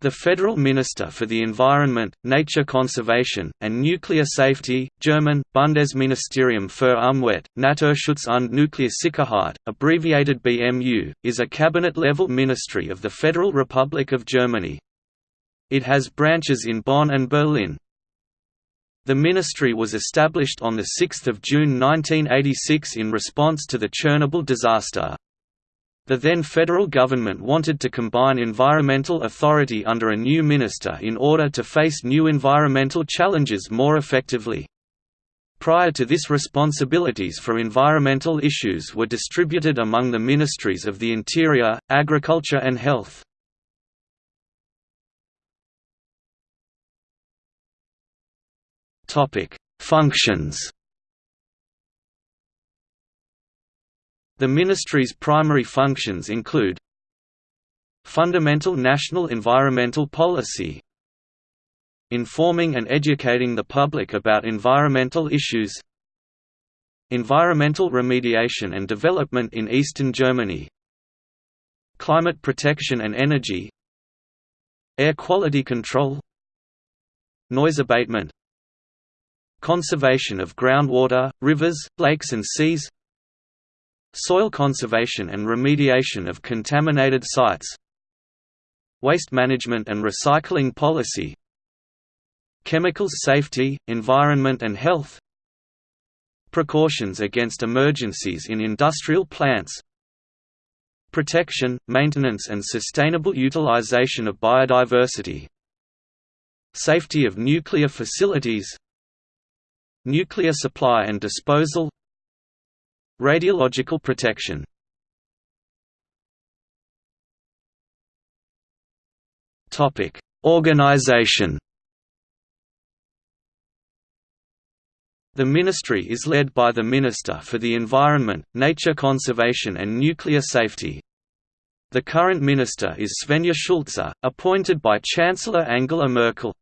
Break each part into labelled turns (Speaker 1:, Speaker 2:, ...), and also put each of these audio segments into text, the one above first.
Speaker 1: The Federal Minister for the Environment, Nature Conservation, and Nuclear Safety German, Bundesministerium für Umwelt, Naturschutz und Nuklearsicherheit, abbreviated BMU, is a cabinet-level ministry of the Federal Republic of Germany. It has branches in Bonn and Berlin. The ministry was established on 6 June 1986 in response to the Chernobyl disaster. The then federal government wanted to combine environmental authority under a new minister in order to face new environmental challenges more effectively. Prior to this responsibilities for environmental issues were distributed among the ministries of the Interior, Agriculture and Health. Functions The ministry's primary functions include Fundamental national environmental policy Informing and educating the public about environmental issues Environmental remediation and development in eastern Germany Climate protection and energy Air quality control Noise abatement Conservation of groundwater, rivers, lakes and seas Soil conservation and remediation of contaminated sites Waste management and recycling policy Chemicals safety, environment and health Precautions against emergencies in industrial plants Protection, maintenance and sustainable utilization of biodiversity Safety of nuclear facilities Nuclear supply and disposal Radiological protection Organization The ministry is led by the Minister for the Environment, Nature Conservation and Nuclear Safety. The current minister is Svenja Schulze, appointed by Chancellor Angela Merkel.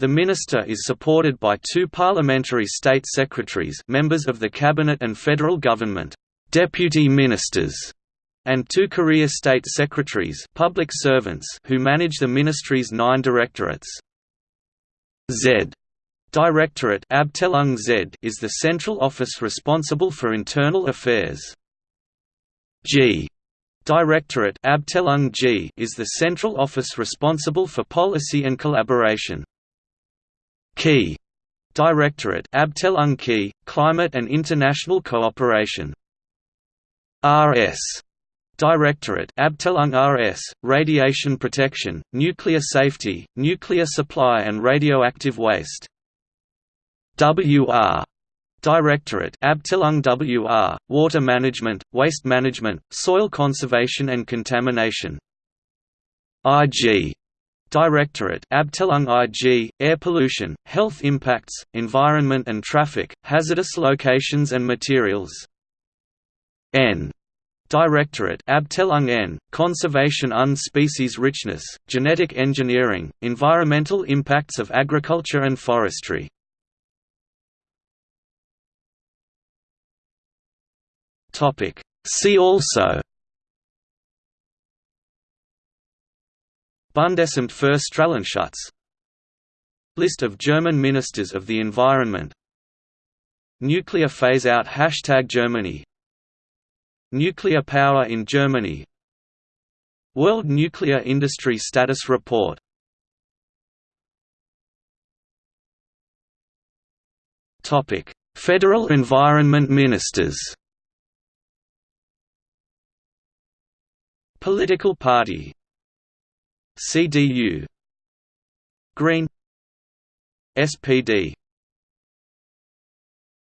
Speaker 1: The minister is supported by two parliamentary state secretaries members of the cabinet and federal government, deputy ministers, and two career state secretaries public servants who manage the ministry's nine directorates. Z Directorate Abteilung Z is the central office responsible for internal affairs. G Directorate Abteilung G is the central office responsible for policy and collaboration. KI Directorate Abteilung KI, Climate and International Cooperation. RS Directorate Abteilung RS, Radiation Protection, Nuclear Safety, Nuclear Supply and Radioactive Waste. WR Directorate Abteilung WR, Water Management, Waste Management, Soil Conservation and Contamination. IG Directorate Abteilung IG, Air Pollution, Health Impacts, Environment and Traffic, Hazardous Locations and Materials. N. Directorate Abteilung N, Conservation und Species Richness, Genetic Engineering, Environmental Impacts of Agriculture and Forestry. See also Bundesamt für Strahlenschutz. List of German Ministers of the Environment. Nuclear phase-out Hashtag Germany. Nuclear power in Germany. World Nuclear Industry Status Report. Federal Environment Ministers. Political party CDU Green. SPD